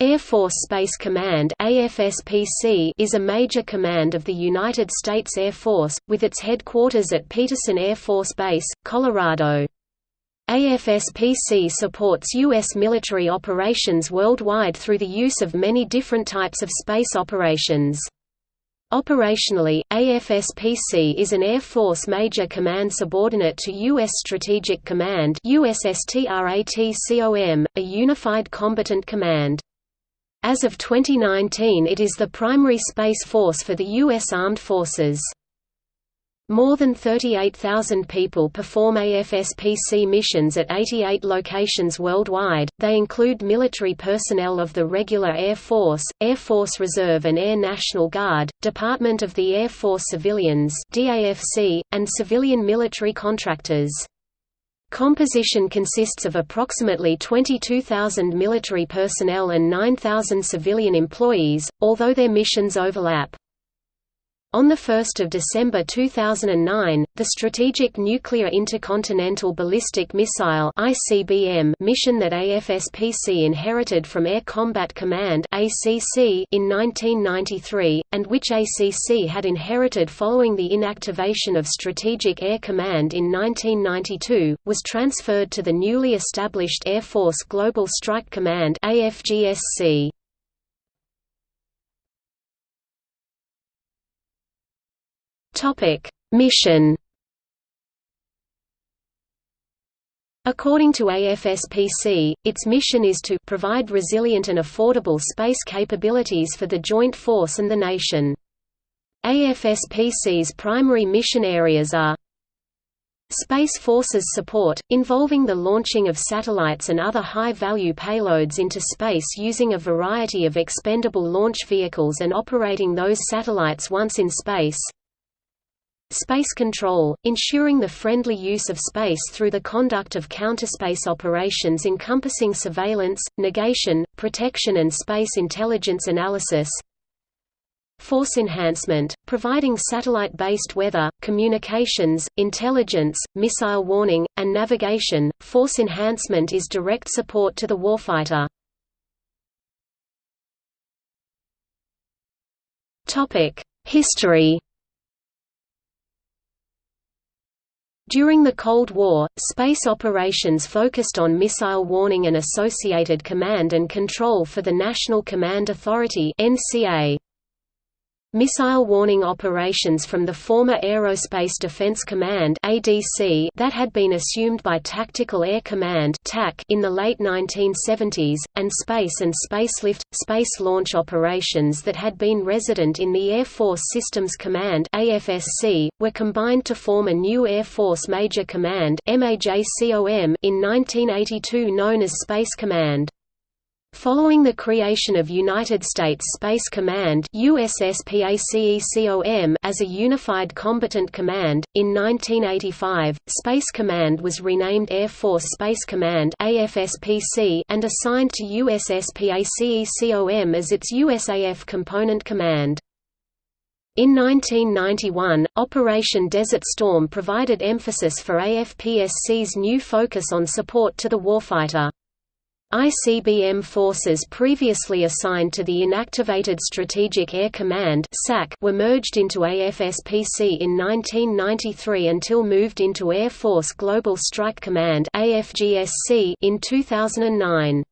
Air Force Space Command AFSPC is a major command of the United States Air Force, with its headquarters at Peterson Air Force Base, Colorado. AFSPC supports U.S. military operations worldwide through the use of many different types of space operations. Operationally, AFSPC is an Air Force Major Command subordinate to U.S. Strategic Command a unified combatant command. As of 2019 it is the primary space force for the U.S. Armed Forces. More than 38,000 people perform AFSPC missions at 88 locations worldwide. They include military personnel of the regular Air Force, Air Force Reserve and Air National Guard, Department of the Air Force Civilians (DAFC), and civilian military contractors. Composition consists of approximately 22,000 military personnel and 9,000 civilian employees, although their missions overlap. On 1 December 2009, the Strategic Nuclear Intercontinental Ballistic Missile mission that AFSPC inherited from Air Combat Command in 1993, and which ACC had inherited following the inactivation of Strategic Air Command in 1992, was transferred to the newly established Air Force Global Strike Command AFGSC. Topic: Mission. According to AFSPC, its mission is to provide resilient and affordable space capabilities for the joint force and the nation. AFSPC's primary mission areas are Space Forces support, involving the launching of satellites and other high-value payloads into space using a variety of expendable launch vehicles and operating those satellites once in space Space control, ensuring the friendly use of space through the conduct of counterspace operations encompassing surveillance, negation, protection and space intelligence analysis Force enhancement, providing satellite-based weather, communications, intelligence, missile warning, and navigation. Force enhancement is direct support to the warfighter. History During the Cold War, space operations focused on missile warning and associated command and control for the National Command Authority NCA. Missile warning operations from the former Aerospace Defense Command (ADC) that had been assumed by Tactical Air Command (TAC) in the late 1970s, and space and spacelift space launch operations that had been resident in the Air Force Systems Command (AFSC) were combined to form a new Air Force Major Command in 1982 known as Space Command. Following the creation of United States Space Command as a unified combatant command, in 1985, Space Command was renamed Air Force Space Command and assigned to USSPACECOM as its USAF component command. In 1991, Operation Desert Storm provided emphasis for AFPSC's new focus on support to the warfighter. ICBM forces previously assigned to the Inactivated Strategic Air Command were merged into AFSPC in 1993 until moved into Air Force Global Strike Command in 2009.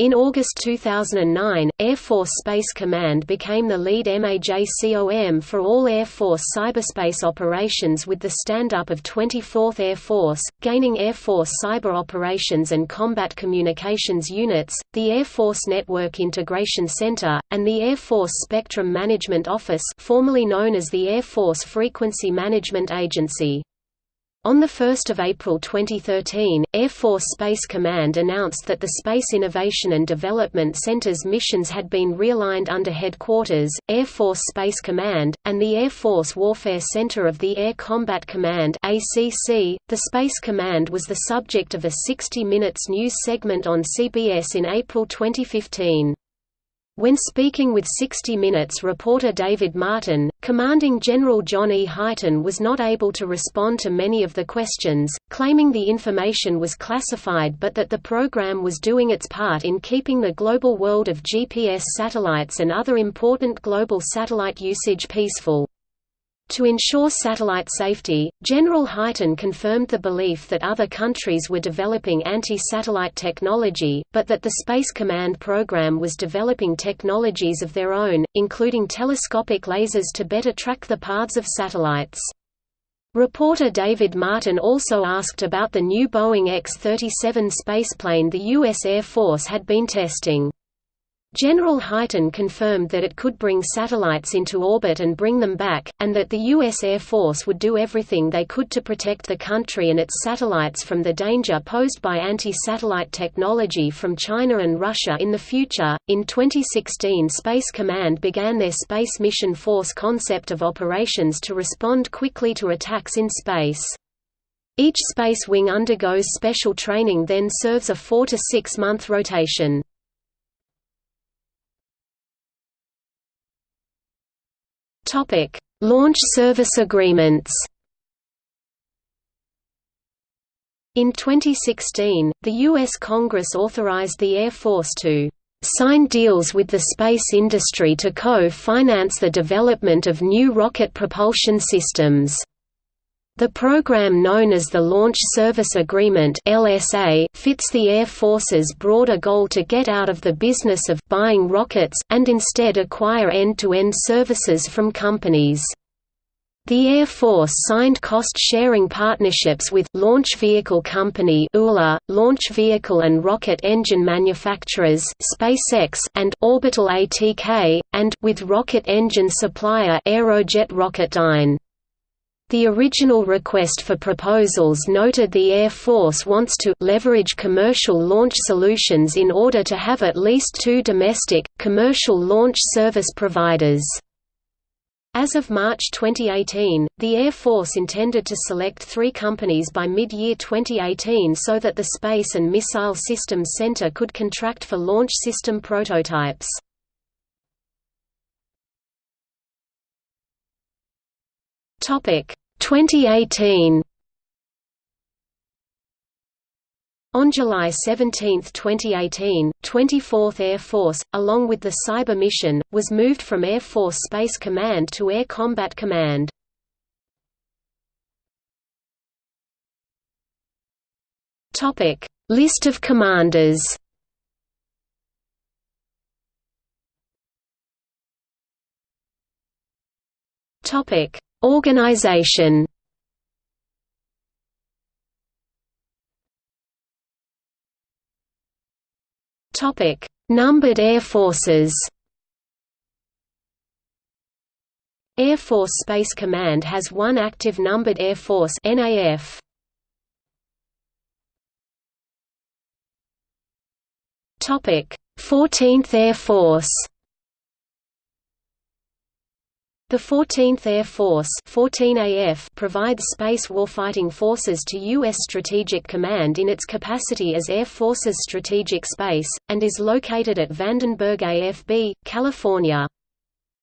In August 2009, Air Force Space Command became the lead MAJCOM for all Air Force cyberspace operations with the stand-up of 24th Air Force, gaining Air Force Cyber Operations and Combat Communications Units, the Air Force Network Integration Center, and the Air Force Spectrum Management Office formerly known as the Air Force Frequency Management Agency. On 1 April 2013, Air Force Space Command announced that the Space Innovation and Development Center's missions had been realigned under Headquarters, Air Force Space Command, and the Air Force Warfare Center of the Air Combat Command. The Space Command was the subject of a 60 Minutes news segment on CBS in April 2015. When speaking with 60 Minutes reporter David Martin, Commanding General John E. Hyten was not able to respond to many of the questions, claiming the information was classified but that the program was doing its part in keeping the global world of GPS satellites and other important global satellite usage peaceful. To ensure satellite safety, General Hyten confirmed the belief that other countries were developing anti-satellite technology, but that the Space Command program was developing technologies of their own, including telescopic lasers to better track the paths of satellites. Reporter David Martin also asked about the new Boeing X-37 spaceplane the U.S. Air Force had been testing. General Hyten confirmed that it could bring satellites into orbit and bring them back, and that the U.S. Air Force would do everything they could to protect the country and its satellites from the danger posed by anti-satellite technology from China and Russia in the future. In 2016, Space Command began their Space Mission Force concept of operations to respond quickly to attacks in space. Each space wing undergoes special training then serves a four to six month rotation. Topic: Launch service agreements. In 2016, the U.S. Congress authorized the Air Force to sign deals with the space industry to co-finance the development of new rocket propulsion systems. The program known as the Launch Service Agreement (LSA) fits the Air Force's broader goal to get out of the business of buying rockets and instead acquire end-to-end -end services from companies. The Air Force signed cost-sharing partnerships with Launch Vehicle Company ULA, Launch Vehicle and Rocket Engine Manufacturers SpaceX and Orbital ATK, and with rocket engine supplier Aerojet Rocketdyne. The original request for proposals noted the Air Force wants to leverage commercial launch solutions in order to have at least two domestic, commercial launch service providers. As of March 2018, the Air Force intended to select three companies by mid-year 2018 so that the Space and Missile Systems Center could contract for launch system prototypes. Topic 2018 On July 17, 2018, 24th Air Force, along with the Cyber mission, was moved from Air Force Space Command to Air Combat Command. List of commanders Topic Organization Topic: Numbered air forces. Air Force Space Command has one active numbered air force NAF. Topic: 14th Air Force. The 14th Air Force 14 AF provides space warfighting forces to U.S. Strategic Command in its capacity as Air Forces Strategic Space, and is located at Vandenberg AFB, California.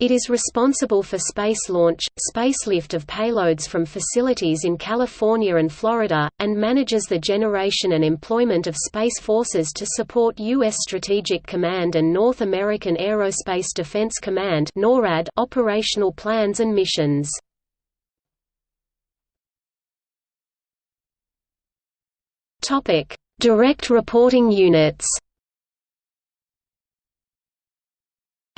It is responsible for space launch, spacelift of payloads from facilities in California and Florida, and manages the generation and employment of space forces to support U.S. Strategic Command and North American Aerospace Defense Command NORAD operational plans and missions. Direct reporting units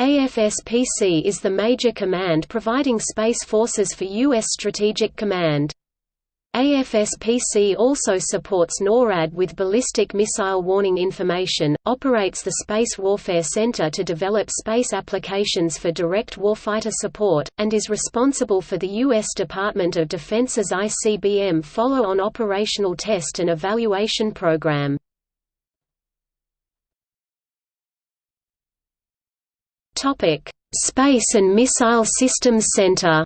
AFSPC is the major command providing space forces for U.S. Strategic Command. AFSPC also supports NORAD with ballistic missile warning information, operates the Space Warfare Center to develop space applications for direct warfighter support, and is responsible for the U.S. Department of Defense's ICBM follow-on operational test and evaluation program. Topic: Space and Missile Systems Center.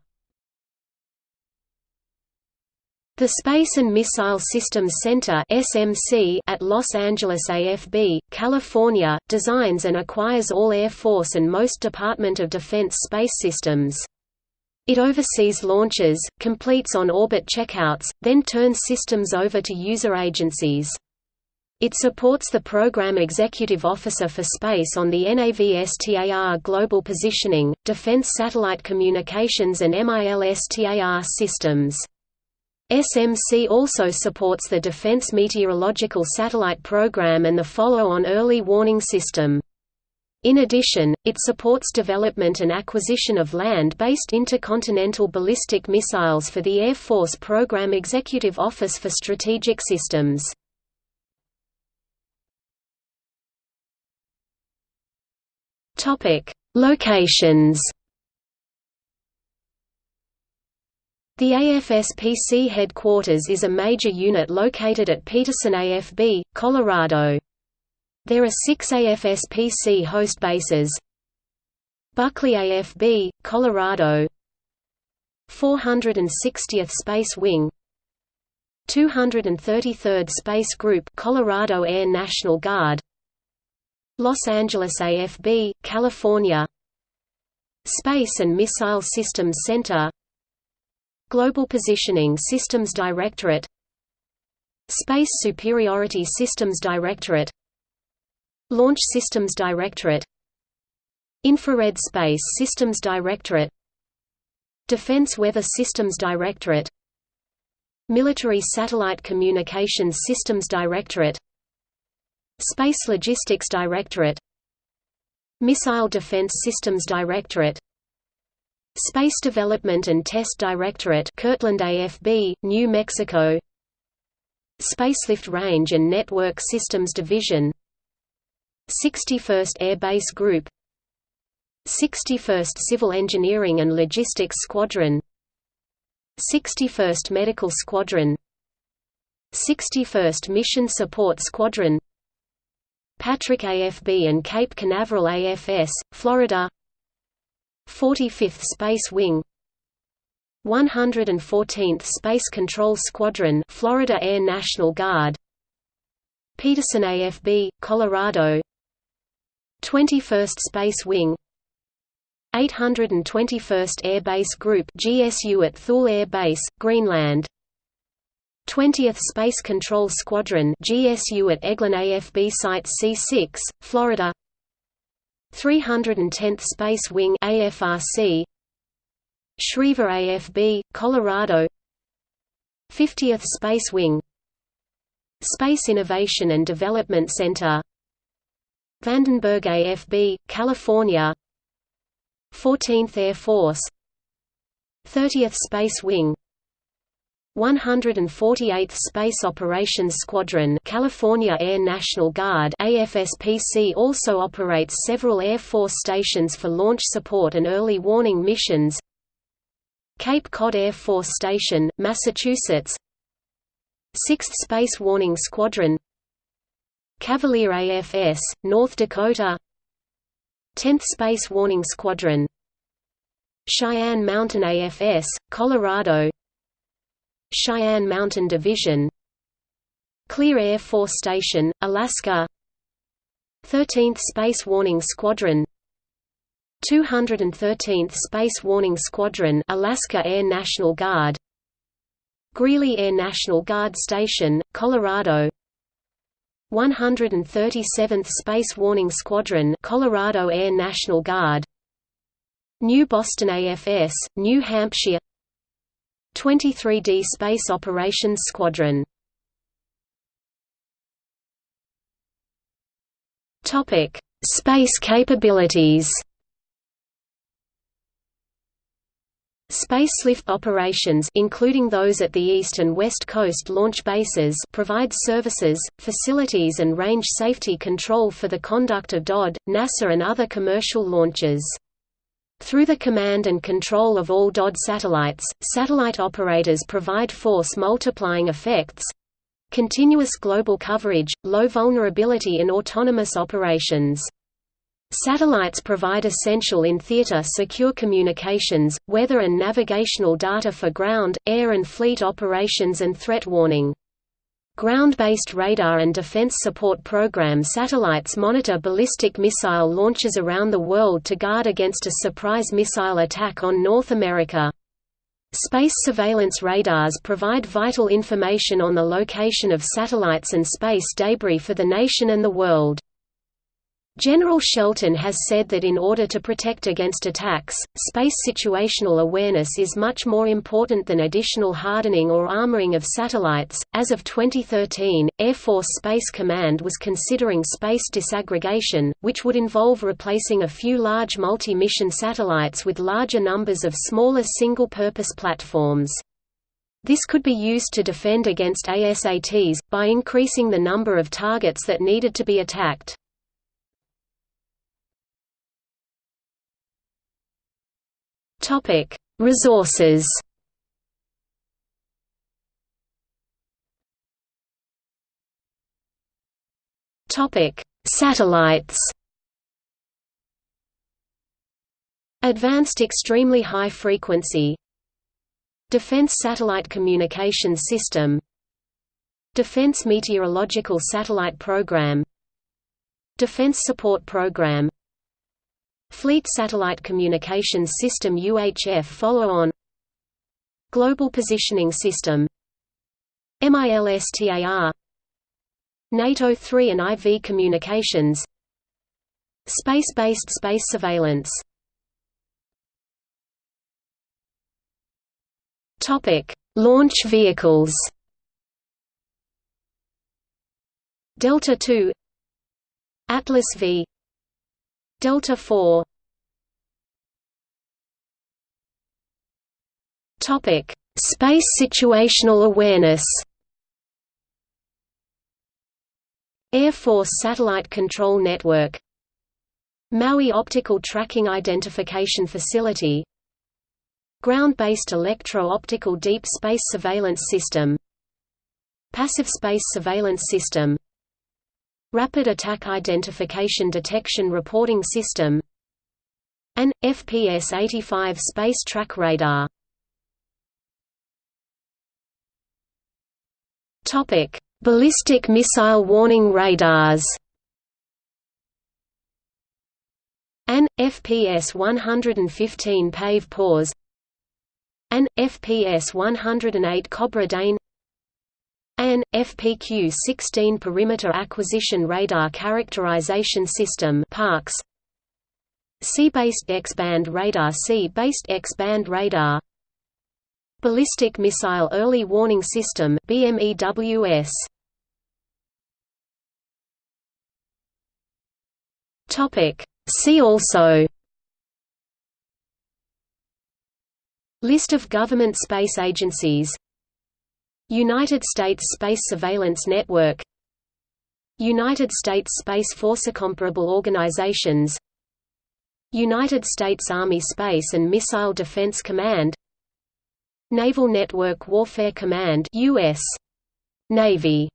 The Space and Missile Systems Center (SMC) at Los Angeles AFB, California, designs and acquires all Air Force and most Department of Defense space systems. It oversees launches, completes on-orbit checkouts, then turns systems over to user agencies. It supports the Program Executive Officer for Space on the NAVSTAR Global Positioning, Defense Satellite Communications and MILSTAR systems. SMC also supports the Defense Meteorological Satellite Program and the follow-on Early Warning System. In addition, it supports development and acquisition of land-based intercontinental ballistic missiles for the Air Force Program Executive Office for Strategic Systems. Locations. The AFSPC headquarters is a major unit located at Peterson AFB, Colorado. There are six AFSPC host bases. Buckley AFB, Colorado. 460th Space Wing. 233rd Space Group Colorado Air National Guard Los Angeles AFB, California. Space and Missile Systems Center. Global Positioning Systems Directorate. Space Superiority Systems Directorate. Launch Systems Directorate. Infrared Space Systems Directorate. Defense Weather Systems Directorate. Military Satellite Communications Systems Directorate Space Logistics Directorate. Missile Defense Systems Directorate. Space Development and Test Directorate Kirtland AFB, New Mexico. Spacelift Range and Network Systems Division. 61st Air Base Group. 61st Civil Engineering and Logistics Squadron. 61st Medical Squadron. 61st Mission Support Squadron Patrick AFB and Cape Canaveral AFS, Florida. 45th Space Wing. 114th Space Control Squadron Florida Air National Guard. Peterson AFB, Colorado. 21st Space Wing. 821st Air Base Group GSU at Thule Air Base, Greenland 20th Space Control Squadron GSU at Eglin AFB Site C6, Florida. 310th Space Wing AFRC Schriever AFB, Colorado. 50th Space Wing. Space Innovation and Development Center. Vandenberg AFB, California. 14th Air Force. 30th Space Wing 148th Space Operations Squadron California Air National Guard AFSPC also operates several Air Force stations for launch support and early warning missions. Cape Cod Air Force Station, Massachusetts. 6th Space Warning Squadron. Cavalier AFS, North Dakota. 10th Space Warning Squadron. Cheyenne Mountain AFS, Colorado Cheyenne Mountain Division Clear Air Force Station, Alaska 13th Space Warning Squadron 213th Space Warning Squadron Alaska Air National Guard Greeley Air National Guard Station, Colorado 137th Space Warning Squadron Colorado Air National Guard New Boston AFS, New Hampshire 23D Space Operations Squadron Topic: Space capabilities. Spacelift operations including those at the east and west coast launch bases provide services, facilities and range safety control for the conduct of DoD, NASA and other commercial launches. Through the command and control of all DoD satellites, satellite operators provide force multiplying effects continuous global coverage, low vulnerability in autonomous operations. Satellites provide essential in theater secure communications, weather and navigational data for ground, air and fleet operations and threat warning. Ground-based radar and defense support program satellites monitor ballistic missile launches around the world to guard against a surprise missile attack on North America. Space surveillance radars provide vital information on the location of satellites and space debris for the nation and the world. General Shelton has said that in order to protect against attacks, space situational awareness is much more important than additional hardening or armoring of satellites. As of 2013, Air Force Space Command was considering space disaggregation, which would involve replacing a few large multi mission satellites with larger numbers of smaller single purpose platforms. This could be used to defend against ASATs, by increasing the number of targets that needed to be attacked. Topic: Resources. Topic: Satellites. Advanced extremely high frequency Defense Satellite Communication System Defense Meteorological Satellite Program Defense Support Program Fleet Satellite Communications System UHF follow-on. Global Positioning System. MILSTAR NATO 3 and IV communications. Space-based space surveillance. Launch vehicles. Delta II, Atlas V, Delta 4 Topic: Space situational awareness. Air Force Satellite Control Network. Maui Optical Tracking Identification Facility. Ground-based electro-optical deep space surveillance system. Passive space surveillance system Rapid Attack Identification Detection Reporting System an FPS-85 Space Track Radar Ballistic missile warning radars. An FPS 115 PAVE PAWS. An FPS 108 Cobra Dane. An FPQ-16 Perimeter Acquisition Radar Characterization System (PARCS). Sea-based X-band radar Sea-based X-band radar. Ballistic Missile Early Warning System BMEWS Topic. See also. List of government space agencies United States Space Surveillance Network United States Space Force Comparable organizations United States Army Space and Missile Defense Command Naval Network Warfare Command US Navy